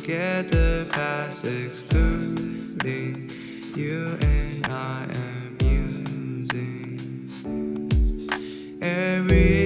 forget the past excluding you and I am using every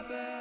my bed.